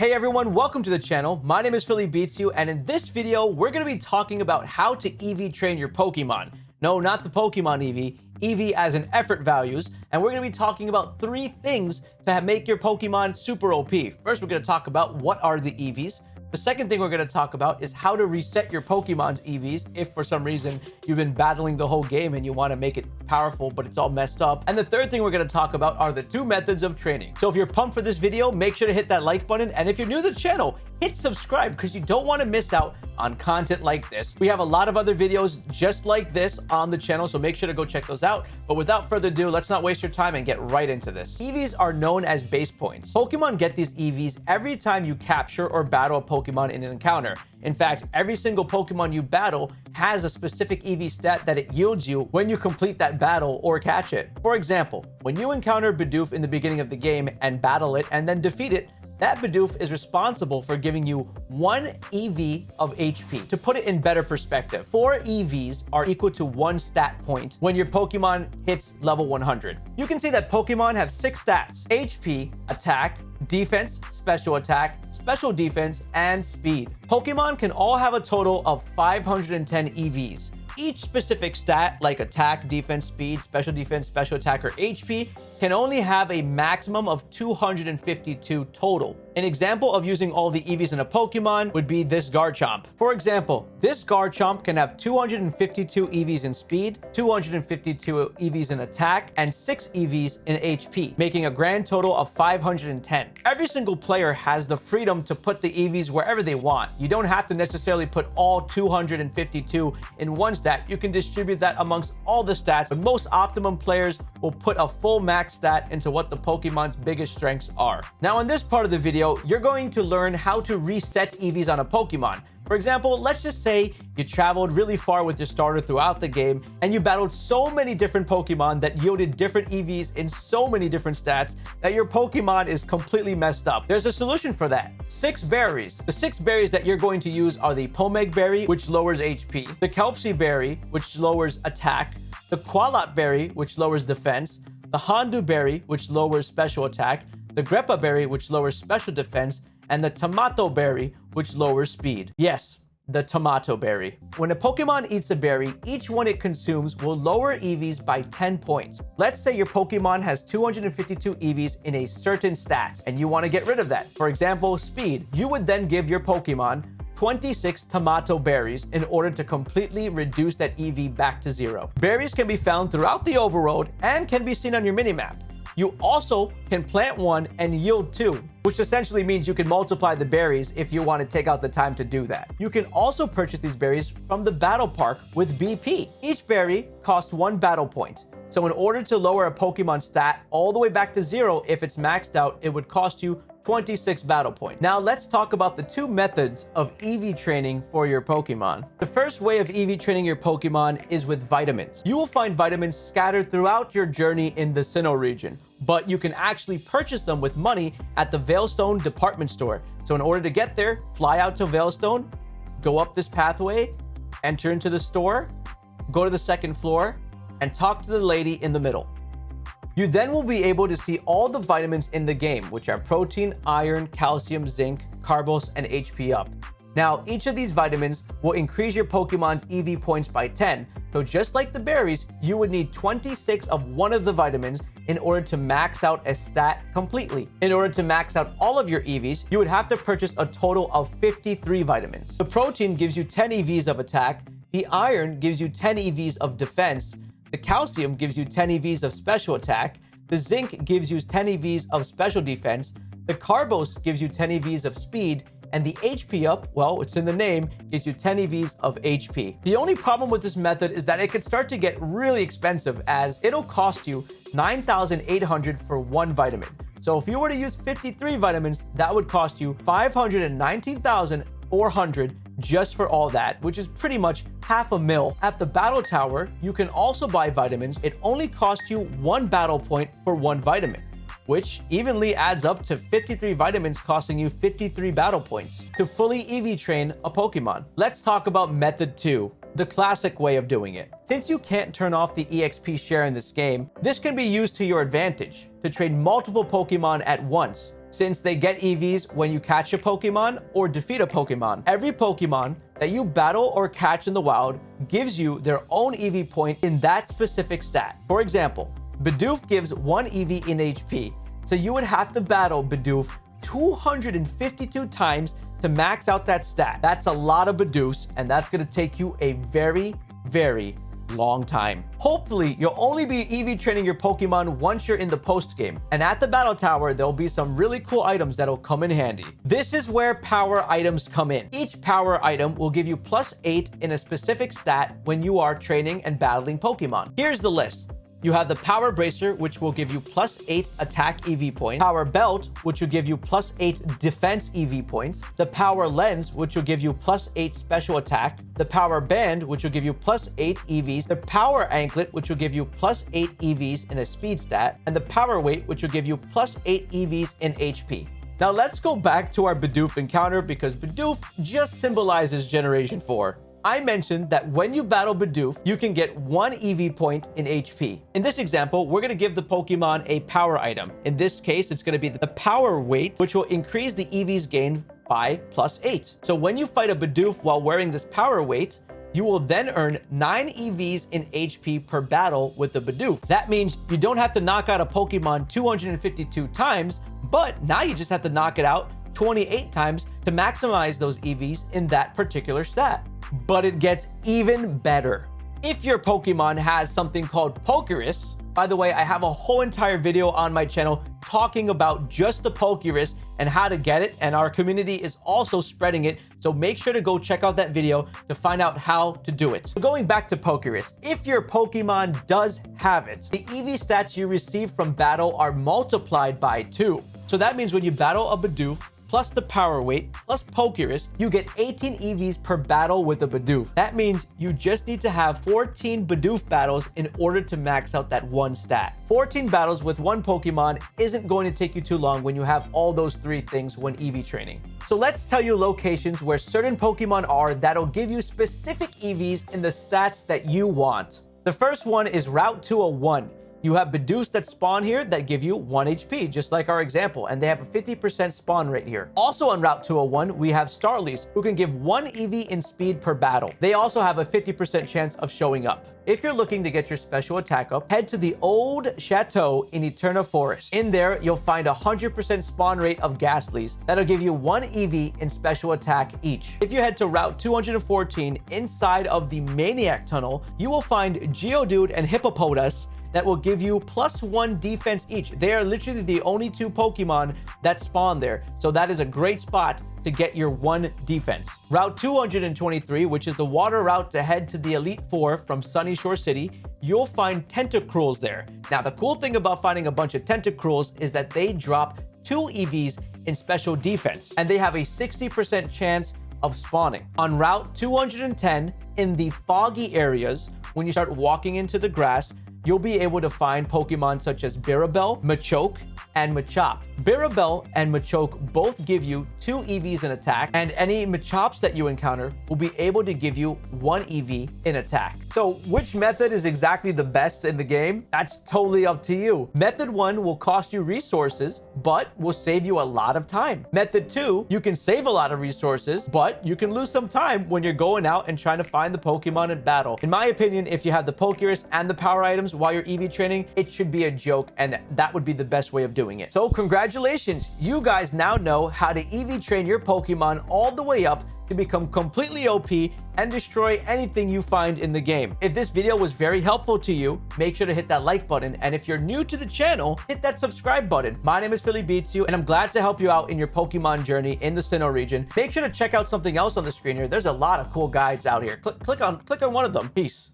Hey everyone, welcome to the channel. My name is Philly Beats You, and in this video, we're going to be talking about how to EV train your Pokemon. No, not the Pokemon EV, EV as in effort values, and we're going to be talking about three things to make your Pokemon super OP. First, we're going to talk about what are the EVs. The second thing we're going to talk about is how to reset your Pokemon's EVs if for some reason you've been battling the whole game and you want to make it powerful, but it's all messed up. And the third thing we're going to talk about are the two methods of training. So if you're pumped for this video, make sure to hit that like button. And if you're new to the channel, hit subscribe because you don't want to miss out on content like this. We have a lot of other videos just like this on the channel, so make sure to go check those out. But without further ado, let's not waste your time and get right into this. EVs are known as base points. Pokemon get these EVs every time you capture or battle a Pokemon in an encounter. In fact, every single Pokemon you battle has a specific EV stat that it yields you when you complete that battle or catch it. For example, when you encounter Bidoof in the beginning of the game and battle it and then defeat it, that Bidoof is responsible for giving you one EV of HP. To put it in better perspective, four EVs are equal to one stat point when your Pokemon hits level 100. You can see that Pokemon have six stats, HP, attack, defense, special attack, special defense, and speed. Pokemon can all have a total of 510 EVs. Each specific stat, like attack, defense, speed, special defense, special attack, or HP, can only have a maximum of 252 total. An example of using all the EVs in a Pokemon would be this Garchomp. For example, this Garchomp can have 252 EVs in speed, 252 EVs in attack, and 6 EVs in HP, making a grand total of 510. Every single player has the freedom to put the EVs wherever they want. You don't have to necessarily put all 252 in one stat. You can distribute that amongst all the stats, but most optimum players will put a full max stat into what the Pokemon's biggest strengths are. Now, in this part of the video, you're going to learn how to reset EVs on a Pokemon. For example, let's just say you traveled really far with your starter throughout the game and you battled so many different Pokemon that yielded different EVs in so many different stats that your Pokemon is completely messed up. There's a solution for that. Six berries. The six berries that you're going to use are the Pomeg Berry, which lowers HP, the Kelpsy Berry, which lowers attack, the Qualot Berry, which lowers defense, the Hondew Berry, which lowers special attack, the Grepa berry, which lowers special defense, and the Tomato berry, which lowers speed. Yes, the tomato berry. When a Pokemon eats a berry, each one it consumes will lower EVs by 10 points. Let's say your Pokemon has 252 EVs in a certain stat, and you want to get rid of that. For example, speed. You would then give your Pokemon 26 tomato berries in order to completely reduce that EV back to zero. Berries can be found throughout the overworld and can be seen on your minimap. You also can plant one and yield two, which essentially means you can multiply the berries if you want to take out the time to do that. You can also purchase these berries from the battle park with BP. Each berry costs one battle point. So in order to lower a Pokemon stat all the way back to zero, if it's maxed out, it would cost you 26 battle points. Now let's talk about the two methods of EV training for your Pokemon. The first way of EV training your Pokemon is with vitamins. You will find vitamins scattered throughout your journey in the Sinnoh region, but you can actually purchase them with money at the Veilstone department store. So in order to get there, fly out to Veilstone, go up this pathway, enter into the store, go to the second floor, and talk to the lady in the middle. You then will be able to see all the vitamins in the game, which are protein, iron, calcium, zinc, carbos, and HP up. Now, each of these vitamins will increase your Pokemon's EV points by 10, so just like the berries, you would need 26 of one of the vitamins in order to max out a stat completely. In order to max out all of your EVs, you would have to purchase a total of 53 vitamins. The protein gives you 10 EVs of attack, the iron gives you 10 EVs of defense, the calcium gives you 10 EVs of special attack. The zinc gives you 10 EVs of special defense. The carbos gives you 10 EVs of speed. And the HP up, well, it's in the name, gives you 10 EVs of HP. The only problem with this method is that it could start to get really expensive as it'll cost you 9,800 for one vitamin. So if you were to use 53 vitamins, that would cost you 519,400 just for all that, which is pretty much half a mil. At the battle tower, you can also buy vitamins. It only costs you one battle point for one vitamin which evenly adds up to 53 vitamins costing you 53 battle points to fully EV train a Pokemon. Let's talk about method 2, the classic way of doing it. Since you can't turn off the EXP share in this game, this can be used to your advantage to train multiple Pokemon at once since they get EVs when you catch a Pokemon or defeat a Pokemon. Every Pokemon that you battle or catch in the wild gives you their own EV point in that specific stat. For example, Bidoof gives 1 EV in HP, so you would have to battle Bidoof 252 times to max out that stat. That's a lot of Bidoofs, and that's to take you a very, very long time. Hopefully, you'll only be EV training your Pokemon once you're in the post game. And at the Battle Tower, there'll be some really cool items that'll come in handy. This is where power items come in. Each power item will give you plus 8 in a specific stat when you are training and battling Pokemon. Here's the list. You have the Power Bracer, which will give you plus 8 attack EV points. Power Belt, which will give you plus 8 defense EV points. The Power Lens, which will give you plus 8 special attack. The Power Band, which will give you plus 8 EVs. The Power Anklet, which will give you plus 8 EVs in a speed stat. And the Power Weight, which will give you plus 8 EVs in HP. Now let's go back to our Bidoof encounter because Bidoof just symbolizes Generation 4. I mentioned that when you battle Bidoof, you can get one EV point in HP. In this example, we're going to give the Pokemon a power item. In this case, it's going to be the power weight, which will increase the EV's gain by plus 8. So when you fight a Bidoof while wearing this power weight, you will then earn 9 EVs in HP per battle with the Bidoof. That means you don't have to knock out a Pokemon 252 times, but now you just have to knock it out 28 times to maximize those EVs in that particular stat but it gets even better. If your Pokemon has something called Pokerus, by the way, I have a whole entire video on my channel talking about just the Pokerus and how to get it, and our community is also spreading it, so make sure to go check out that video to find out how to do it. Going back to Pokerus, if your Pokemon does have it, the EV stats you receive from battle are multiplied by 2. So that means when you battle a Bidoof, plus the power weight, plus Pokerus, you get 18 EVs per battle with a Bidoof. That means you just need to have 14 Bidoof battles in order to max out that one stat. 14 battles with one Pokemon isn't going to take you too long when you have all those three things when EV training. So let's tell you locations where certain Pokemon are that'll give you specific EVs in the stats that you want. The first one is Route 201. You have Bidoofs that spawn here that give you 1 HP, just like our example, and they have a 50% spawn rate here. Also on Route 201, we have Starlys, who can give 1 EV in speed per battle. They also have a 50% chance of showing up. If you're looking to get your special attack up, head to the old chateau in Eterna Forest. In there, you'll find a 100% spawn rate of Gastlys that'll give you one EV in special attack each. If you head to Route 214 inside of the Maniac Tunnel, you will find Geodude and Hippopotas that will give you plus one defense each. They are literally the only two Pokemon that spawn there. So that is a great spot to get your one defense. Route 223, which is the water route to head to the Elite Four from Sunyshore City, you'll find Tentacruels there. Now, the cool thing about finding a bunch of Tentacruels is that they drop two EVs in special defense, and they have a 60% chance of spawning. On Route 210, in the foggy areas, when you start walking into the grass, you'll be able to find Pokemon such as Birabel, Machoke, and Machop. Birabel and Machoke both give you two EVs in attack, and any Machops that you encounter will be able to give you one EV in attack. So which method is exactly the best in the game? That's totally up to you. Method 1 will cost you resources, but will save you a lot of time. Method 2, you can save a lot of resources, but you can lose some time when you're going out and trying to find the Pokemon in battle. In my opinion, if you have the Pokerus and the power items while you're EV training, it should be a joke, and that would be the best way of doing doing it. So congratulations, you guys now know how to EV train your Pokemon all the way up to become completely OP and destroy anything you find in the game. If this video was very helpful to you, make sure to hit that like button. And if you're new to the channel, hit that subscribe button. My name is Philly Beats You, and I'm glad to help you out in your Pokemon journey in the Sinnoh region. Make sure to check out something else on the screen here. There's a lot of cool guides out here. Click, click on, click on one of them. Peace.